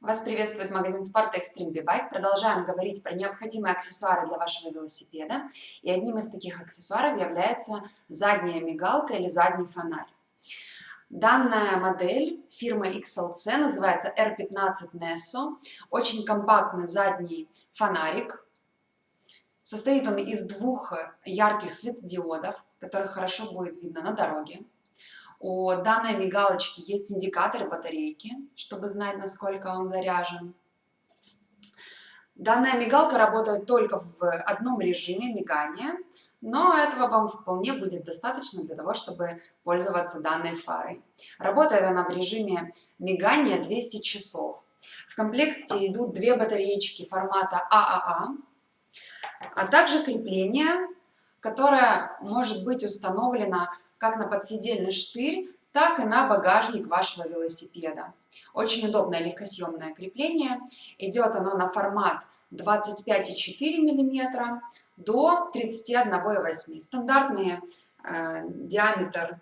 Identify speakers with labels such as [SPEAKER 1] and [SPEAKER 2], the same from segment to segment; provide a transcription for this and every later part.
[SPEAKER 1] Вас приветствует магазин спорта Extreme B-Bike. Продолжаем говорить про необходимые аксессуары для вашего велосипеда. И одним из таких аксессуаров является задняя мигалка или задний фонарь. Данная модель фирмы XLC называется R15 Nesso. Очень компактный задний фонарик. Состоит он из двух ярких светодиодов, которые хорошо будет видно на дороге. У данной мигалочки есть индикатор батарейки, чтобы знать, насколько он заряжен. Данная мигалка работает только в одном режиме мигания, но этого вам вполне будет достаточно для того, чтобы пользоваться данной фарой. Работает она в режиме мигания 200 часов. В комплекте идут две батареечки формата ААА, а также крепление, которое может быть установлено как на подседельный штырь, так и на багажник вашего велосипеда. Очень удобное легкосъемное крепление. Идет оно на формат 25,4 мм до 31,8 Стандартный э, диаметр,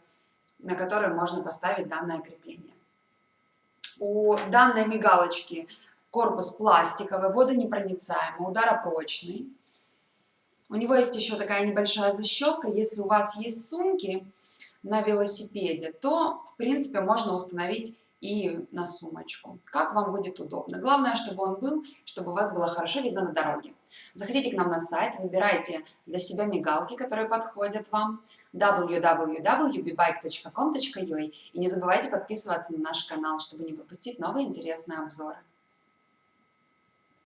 [SPEAKER 1] на который можно поставить данное крепление. У данной мигалочки корпус пластиковый, водонепроницаемый, ударопрочный. У него есть еще такая небольшая защелка. Если у вас есть сумки на велосипеде, то, в принципе, можно установить и на сумочку. Как вам будет удобно. Главное, чтобы он был, чтобы у вас было хорошо видно на дороге. Заходите к нам на сайт, выбирайте для себя мигалки, которые подходят вам. www.bbike.com.ua И не забывайте подписываться на наш канал, чтобы не пропустить новые интересные обзоры.